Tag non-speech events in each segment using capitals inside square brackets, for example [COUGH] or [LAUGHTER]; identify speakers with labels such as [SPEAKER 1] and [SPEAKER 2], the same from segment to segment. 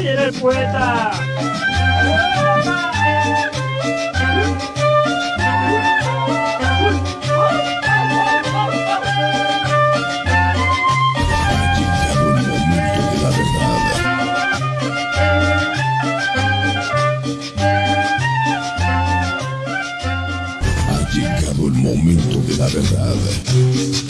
[SPEAKER 1] viene el poeta.
[SPEAKER 2] Ha llegado el momento de la verdad.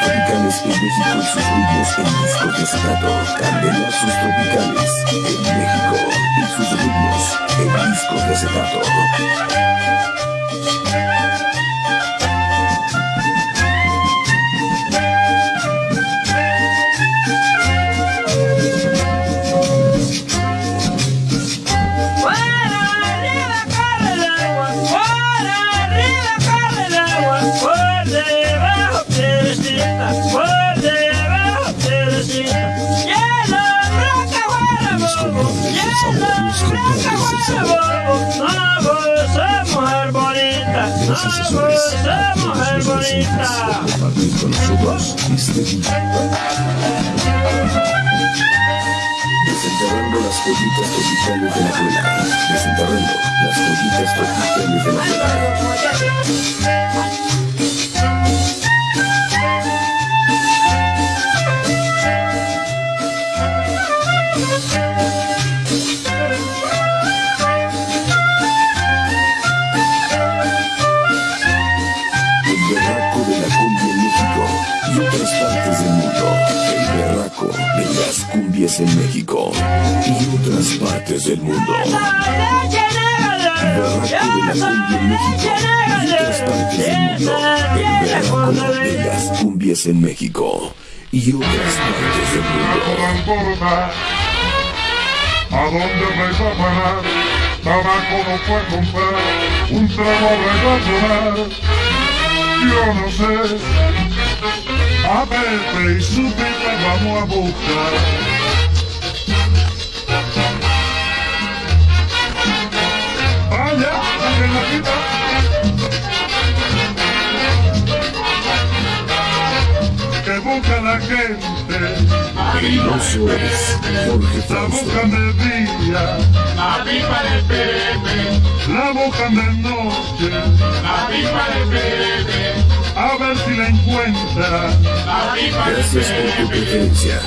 [SPEAKER 3] Candelazos tropicales en México y sus ritmos en discos de acetato. Candelazos tropicales en México y sus ritmos en discos de acetato. Desenterrando las joyitas tropicales de la abuela. Desenterrando las joyitas tropicales de la abuela. El cumbias en México y otras partes del mundo. Berraco de la cumbia en México y otras partes del mundo. El de las cumbias en México y otras partes del mundo.
[SPEAKER 4] a dónde vais a parar. Tabaco no puede comprar, un trago va a. Yo no sé, a Pepe y su pipa vamos a buscar. Vaya, que la busca la gente.
[SPEAKER 3] El oso es Jorge
[SPEAKER 4] La buscan de día,
[SPEAKER 5] La pipa de Pepe,
[SPEAKER 4] la buscan de noche,
[SPEAKER 5] la pipa de Pepe,
[SPEAKER 4] a ver si la encuentra.
[SPEAKER 5] la pipa de
[SPEAKER 3] Gracias por tu preferencia.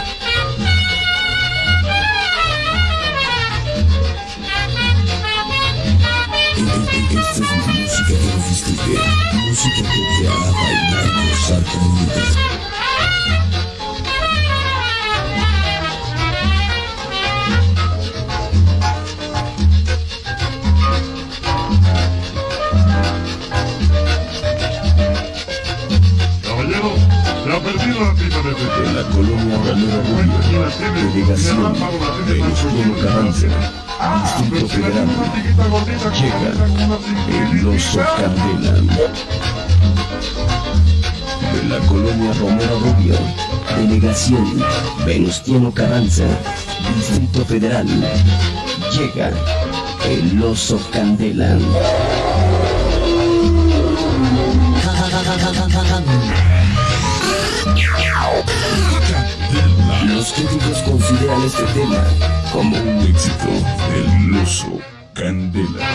[SPEAKER 2] Esta es música que nos distingue, música que te hará bailar, gozar conmigo. Delegación Venustiano Carranza, Distrito Federal, llega el oso Candela. De la colonia Romero Rubio, delegación Venustiano Carranza, Distrito Federal, llega el oso Candela. [LAUGHS] Los críticos consideran este tema como un éxito del oso Candela.